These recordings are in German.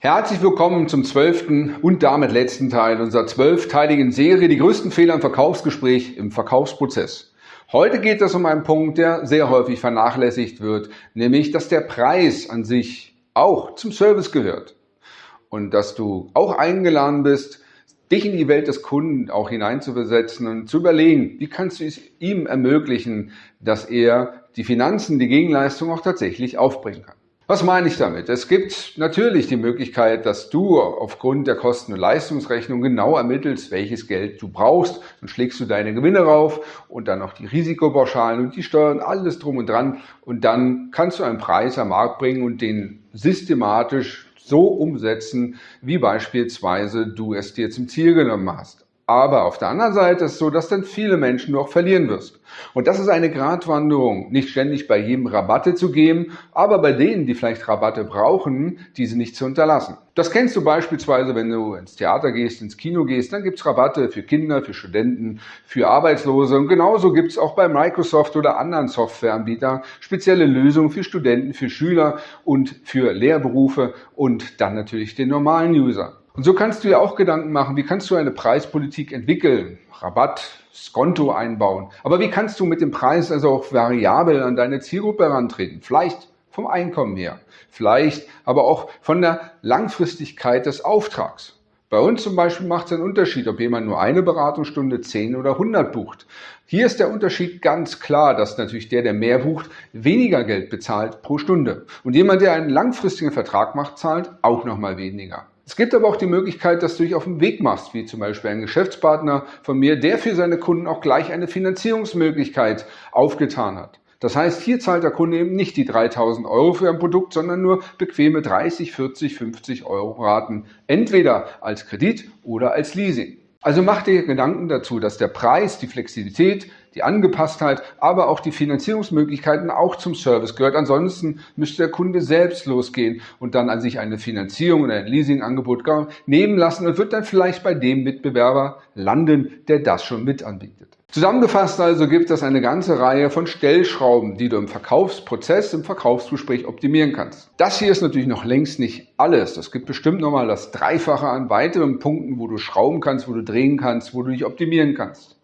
Herzlich willkommen zum zwölften und damit letzten Teil unserer zwölfteiligen Serie Die größten Fehler im Verkaufsgespräch im Verkaufsprozess. Heute geht es um einen Punkt, der sehr häufig vernachlässigt wird, nämlich dass der Preis an sich auch zum Service gehört und dass du auch eingeladen bist, dich in die Welt des Kunden auch hineinzuversetzen und zu überlegen, wie kannst du es ihm ermöglichen, dass er die Finanzen, die Gegenleistung auch tatsächlich aufbringen kann. Was meine ich damit? Es gibt natürlich die Möglichkeit, dass du aufgrund der Kosten- und Leistungsrechnung genau ermittelst, welches Geld du brauchst. Dann schlägst du deine Gewinne rauf und dann noch die Risikopauschalen und die Steuern, alles drum und dran. Und dann kannst du einen Preis am Markt bringen und den systematisch so umsetzen, wie beispielsweise du es dir zum Ziel genommen hast. Aber auf der anderen Seite ist es so, dass dann viele Menschen du auch verlieren wirst. Und das ist eine Gratwanderung, nicht ständig bei jedem Rabatte zu geben, aber bei denen, die vielleicht Rabatte brauchen, diese nicht zu unterlassen. Das kennst du beispielsweise, wenn du ins Theater gehst, ins Kino gehst, dann gibt's Rabatte für Kinder, für Studenten, für Arbeitslose. Und genauso gibt's auch bei Microsoft oder anderen Softwareanbietern spezielle Lösungen für Studenten, für Schüler und für Lehrberufe und dann natürlich den normalen User. Und so kannst du dir auch Gedanken machen, wie kannst du eine Preispolitik entwickeln, Rabatt, Skonto einbauen. Aber wie kannst du mit dem Preis also auch variabel an deine Zielgruppe herantreten? Vielleicht vom Einkommen her, vielleicht aber auch von der Langfristigkeit des Auftrags. Bei uns zum Beispiel macht es einen Unterschied, ob jemand nur eine Beratungsstunde, 10 oder 100 bucht. Hier ist der Unterschied ganz klar, dass natürlich der, der mehr bucht, weniger Geld bezahlt pro Stunde. Und jemand, der einen langfristigen Vertrag macht, zahlt auch nochmal weniger. Es gibt aber auch die Möglichkeit, dass du dich auf den Weg machst, wie zum Beispiel ein Geschäftspartner von mir, der für seine Kunden auch gleich eine Finanzierungsmöglichkeit aufgetan hat. Das heißt, hier zahlt der Kunde eben nicht die 3000 Euro für ein Produkt, sondern nur bequeme 30, 40, 50 Euro Raten, entweder als Kredit oder als Leasing. Also mach dir Gedanken dazu, dass der Preis, die Flexibilität, die Angepasstheit, aber auch die Finanzierungsmöglichkeiten auch zum Service gehört. Ansonsten müsste der Kunde selbst losgehen und dann an sich eine Finanzierung oder ein Leasingangebot nehmen lassen und wird dann vielleicht bei dem Mitbewerber landen, der das schon mit anbietet. Zusammengefasst also gibt es eine ganze Reihe von Stellschrauben, die du im Verkaufsprozess, im Verkaufsgespräch optimieren kannst. Das hier ist natürlich noch längst nicht alles. Es gibt bestimmt nochmal das Dreifache an weiteren Punkten, wo du schrauben kannst, wo du drehen kannst, wo du dich optimieren kannst.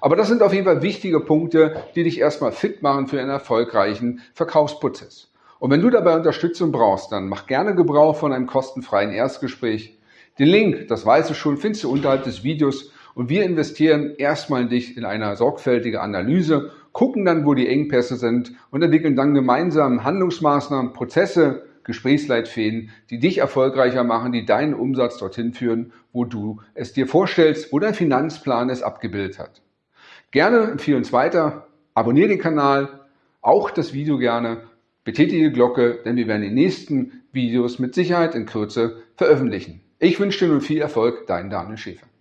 Aber das sind auf jeden Fall wichtige Punkte, die dich erstmal fit machen für einen erfolgreichen Verkaufsprozess. Und wenn du dabei Unterstützung brauchst, dann mach gerne Gebrauch von einem kostenfreien Erstgespräch. Den Link, das weißt du schon, findest du unterhalb des Videos und wir investieren erstmal in dich in eine sorgfältige Analyse, gucken dann, wo die Engpässe sind und entwickeln dann gemeinsam Handlungsmaßnahmen, Prozesse, Gesprächsleitfäden, die dich erfolgreicher machen, die deinen Umsatz dorthin führen, wo du es dir vorstellst, wo dein Finanzplan es abgebildet hat. Gerne empfehle uns weiter, abonniere den Kanal, auch das Video gerne, betätige die Glocke, denn wir werden die nächsten Videos mit Sicherheit in Kürze veröffentlichen. Ich wünsche dir nun viel Erfolg, dein Daniel Schäfer.